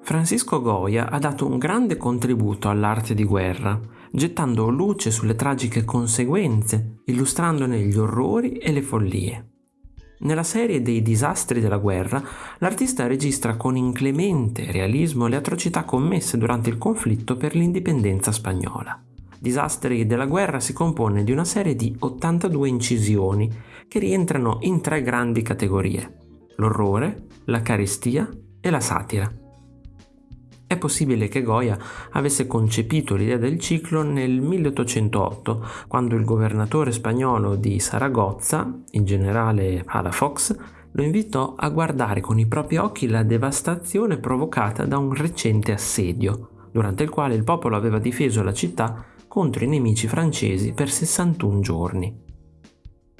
Francisco Goya ha dato un grande contributo all'arte di guerra, gettando luce sulle tragiche conseguenze, illustrandone gli orrori e le follie. Nella serie dei disastri della guerra, l'artista registra con inclemente realismo le atrocità commesse durante il conflitto per l'indipendenza spagnola. Disastri della guerra si compone di una serie di 82 incisioni che rientrano in tre grandi categorie, l'orrore, la carestia e la satira. È possibile che Goya avesse concepito l'idea del ciclo nel 1808, quando il governatore spagnolo di Saragozza, il generale Palafox, lo invitò a guardare con i propri occhi la devastazione provocata da un recente assedio, durante il quale il popolo aveva difeso la città contro i nemici francesi per 61 giorni.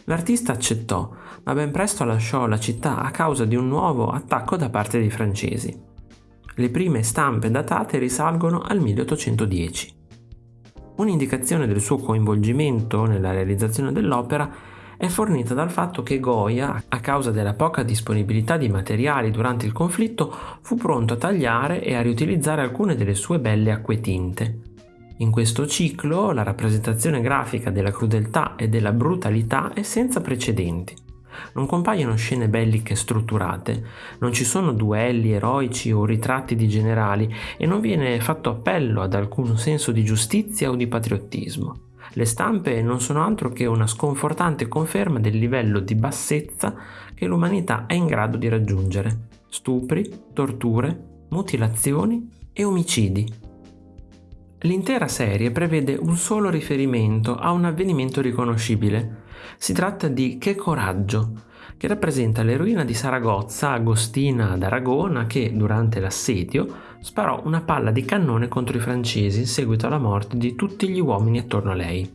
L'artista accettò, ma ben presto lasciò la città a causa di un nuovo attacco da parte dei francesi. Le prime stampe datate risalgono al 1810. Un'indicazione del suo coinvolgimento nella realizzazione dell'opera è fornita dal fatto che Goya, a causa della poca disponibilità di materiali durante il conflitto, fu pronto a tagliare e a riutilizzare alcune delle sue belle acquetinte. In questo ciclo la rappresentazione grafica della crudeltà e della brutalità è senza precedenti. Non compaiono scene belliche strutturate, non ci sono duelli eroici o ritratti di generali e non viene fatto appello ad alcun senso di giustizia o di patriottismo. Le stampe non sono altro che una sconfortante conferma del livello di bassezza che l'umanità è in grado di raggiungere. Stupri, torture, mutilazioni e omicidi. L'intera serie prevede un solo riferimento a un avvenimento riconoscibile, si tratta di Che coraggio, che rappresenta l'eroina di Saragozza, Agostina d'Aragona, che durante l'assedio sparò una palla di cannone contro i francesi in seguito alla morte di tutti gli uomini attorno a lei.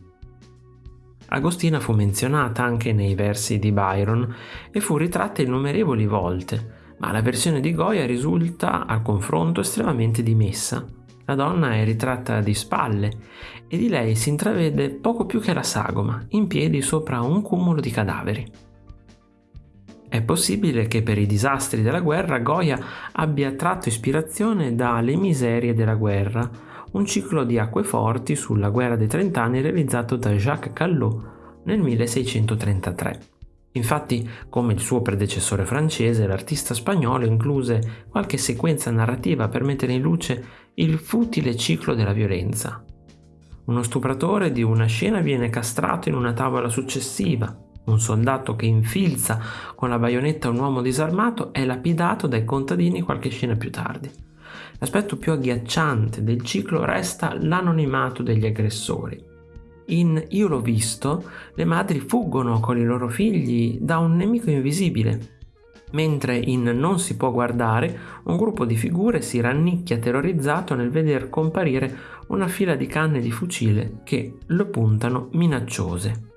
Agostina fu menzionata anche nei versi di Byron e fu ritratta innumerevoli volte, ma la versione di Goya risulta al confronto estremamente dimessa. La donna è ritratta di spalle e di lei si intravede poco più che la sagoma, in piedi sopra un cumulo di cadaveri. È possibile che per i disastri della guerra Goya abbia tratto ispirazione da Le miserie della guerra, un ciclo di acque forti sulla guerra dei trent'anni realizzato da Jacques Callot nel 1633. Infatti, come il suo predecessore francese, l'artista spagnolo incluse qualche sequenza narrativa per mettere in luce il futile ciclo della violenza. Uno stupratore di una scena viene castrato in una tavola successiva, un soldato che infilza con la baionetta un uomo disarmato è lapidato dai contadini qualche scena più tardi. L'aspetto più agghiacciante del ciclo resta l'anonimato degli aggressori. In Io l'ho visto, le madri fuggono con i loro figli da un nemico invisibile, mentre in Non si può guardare un gruppo di figure si rannicchia terrorizzato nel veder comparire una fila di canne di fucile che lo puntano minacciose.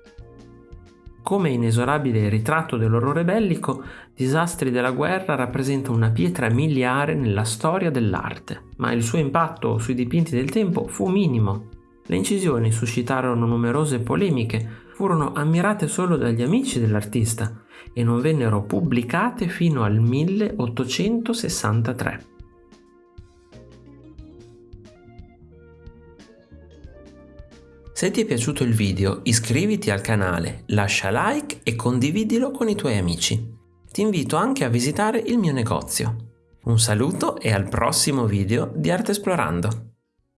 Come inesorabile ritratto dell'orrore bellico, Disastri della guerra rappresenta una pietra miliare nella storia dell'arte, ma il suo impatto sui dipinti del tempo fu minimo le incisioni suscitarono numerose polemiche, furono ammirate solo dagli amici dell'artista e non vennero pubblicate fino al 1863. Se ti è piaciuto il video iscriviti al canale, lascia like e condividilo con i tuoi amici. Ti invito anche a visitare il mio negozio. Un saluto e al prossimo video di Arte Esplorando!